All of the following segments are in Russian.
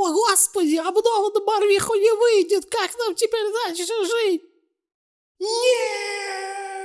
О, господи, обнова на Барвиху не выйдет! Как нам теперь дальше жить? Нет!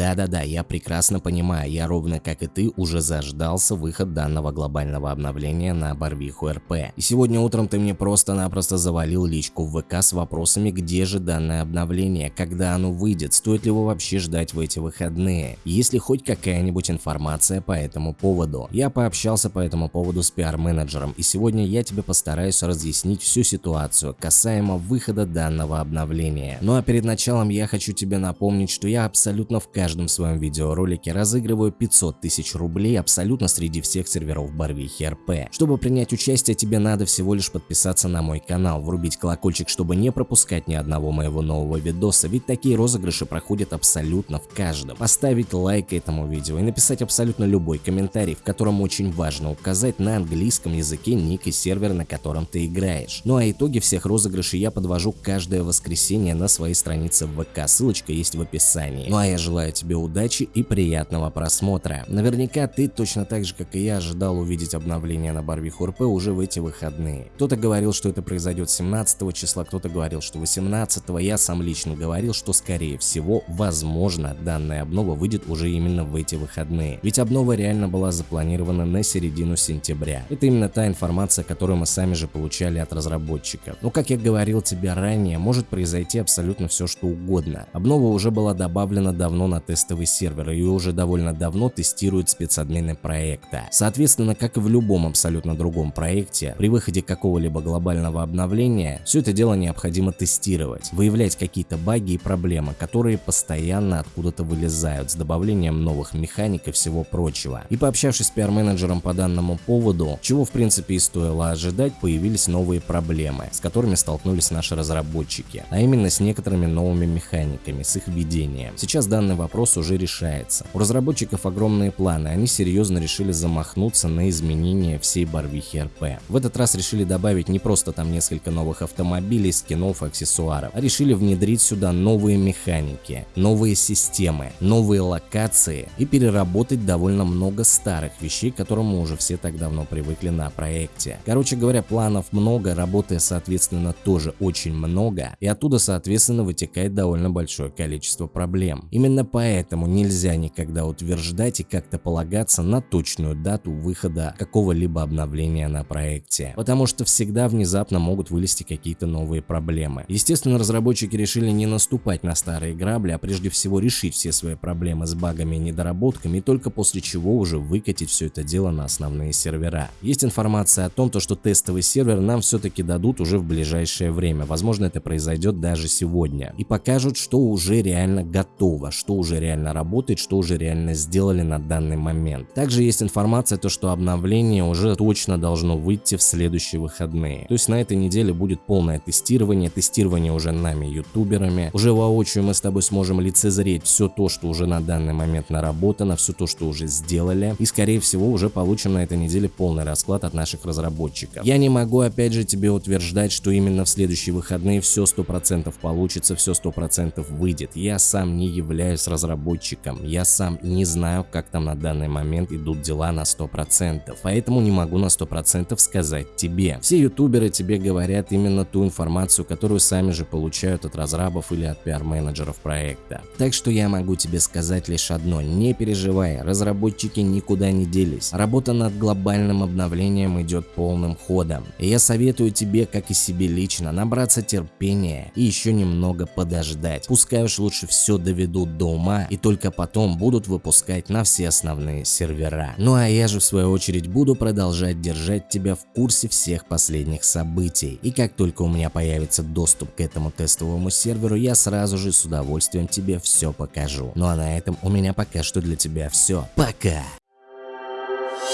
Да-да-да, я прекрасно понимаю, я ровно как и ты уже заждался выход данного глобального обновления на Барвиху РП. И сегодня утром ты мне просто-напросто завалил личку в ВК с вопросами, где же данное обновление, когда оно выйдет, стоит ли его вообще ждать в эти выходные, есть ли хоть какая-нибудь информация по этому поводу. Я пообщался по этому поводу с пиар-менеджером и сегодня я тебе постараюсь разъяснить всю ситуацию касаемо выхода данного обновления. Ну а перед началом я хочу тебе напомнить, что я абсолютно в каждом своем видеоролике разыгрываю 500 тысяч рублей абсолютно среди всех серверов Барвихи РП. Чтобы принять участие, тебе надо всего лишь подписаться на мой канал, врубить колокольчик, чтобы не пропускать ни одного моего нового видоса, ведь такие розыгрыши проходят абсолютно в каждом. Поставить лайк этому видео и написать абсолютно любой комментарий, в котором очень важно указать на английском языке ник и сервер, на котором ты играешь. Ну а итоги всех розыгрышей я подвожу каждое воскресенье на своей странице в ВК, ссылочка есть в описании. Ну а я желаю желаю тебе удачи и приятного просмотра. Наверняка ты точно так же, как и я, ожидал увидеть обновление на Барвиху РП уже в эти выходные. Кто-то говорил, что это произойдет 17 числа, кто-то говорил, что 18 я сам лично говорил, что скорее всего, возможно, данная обнова выйдет уже именно в эти выходные. Ведь обнова реально была запланирована на середину сентября. Это именно та информация, которую мы сами же получали от разработчиков. Но как я говорил тебе ранее, может произойти абсолютно все что угодно. Обнова уже была добавлена давно на тестовый сервер и уже довольно давно тестируют спецадмины проекта. Соответственно, как и в любом абсолютно другом проекте, при выходе какого-либо глобального обновления, все это дело необходимо тестировать, выявлять какие-то баги и проблемы, которые постоянно откуда-то вылезают с добавлением новых механик и всего прочего. И пообщавшись с пиар-менеджером по данному поводу, чего в принципе и стоило ожидать, появились новые проблемы, с которыми столкнулись наши разработчики, а именно с некоторыми новыми механиками, с их введением. Сейчас данный вопрос вопрос уже решается. У разработчиков огромные планы, они серьезно решили замахнуться на изменение всей Барвихи РП. В этот раз решили добавить не просто там несколько новых автомобилей, скинов, аксессуаров, а решили внедрить сюда новые механики, новые системы, новые локации и переработать довольно много старых вещей, к которым уже все так давно привыкли на проекте. Короче говоря, планов много, работы соответственно тоже очень много, и оттуда соответственно вытекает довольно большое количество проблем. Именно по Поэтому нельзя никогда утверждать и как-то полагаться на точную дату выхода какого-либо обновления на проекте, потому что всегда внезапно могут вылезти какие-то новые проблемы. Естественно, разработчики решили не наступать на старые грабли, а прежде всего решить все свои проблемы с багами и недоработками, и только после чего уже выкатить все это дело на основные сервера. Есть информация о том, то, что тестовый сервер нам все-таки дадут уже в ближайшее время, возможно это произойдет даже сегодня, и покажут, что уже реально готово, что уже уже реально работает, что уже реально сделали на данный момент. Также есть информация, то, что обновление уже точно должно выйти в следующие выходные. То есть на этой неделе будет полное тестирование, тестирование уже нами, ютуберами. Уже воочию мы с тобой сможем лицезреть все то, что уже на данный момент наработано, все то, что уже сделали. И скорее всего уже получим на этой неделе полный расклад от наших разработчиков. Я не могу опять же тебе утверждать, что именно в следующие выходные все 100% получится, все 100% выйдет. Я сам не являюсь разработчиком разработчиком. Я сам не знаю, как там на данный момент идут дела на 100%, поэтому не могу на 100% сказать тебе. Все ютуберы тебе говорят именно ту информацию, которую сами же получают от разрабов или от пиар-менеджеров проекта. Так что я могу тебе сказать лишь одно, не переживай, разработчики никуда не делись. Работа над глобальным обновлением идет полным ходом. И я советую тебе, как и себе лично, набраться терпения и еще немного подождать. Пускай уж лучше все доведут до ума, ума и только потом будут выпускать на все основные сервера. Ну а я же в свою очередь буду продолжать держать тебя в курсе всех последних событий. И как только у меня появится доступ к этому тестовому серверу, я сразу же с удовольствием тебе все покажу. Ну а на этом у меня пока что для тебя все. Пока!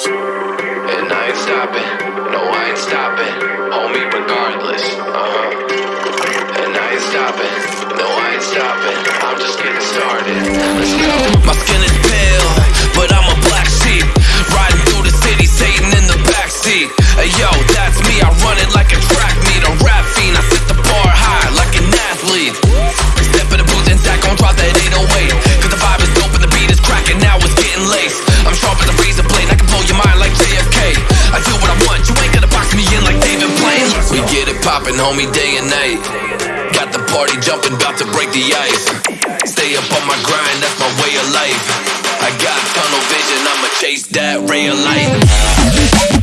And I ain't stopping, no I ain't stopping, homie regardless, uh-huh. stopping, no I ain't stopping I'm just getting started, let's go. My skin is pale, but I'm a black sheep. Riding through the city, Satan in the backseat. Hey yo, that's me, I run it like a track meet. A rap fiend, I set the bar high like an athlete. Step in the booth and stack on drop that 808 Cause the vibe is dope and the beat is cracking, now it's getting laced. I'm sharp as a razor blade, I can blow your mind like JFK I do what I want, you ain't gonna box me in like David Blaine. We get it popping, homie, day and night. Party jumping, about to break the ice. Stay up on my grind, that's my way of life. I got tunnel vision, I'ma chase that ray of light.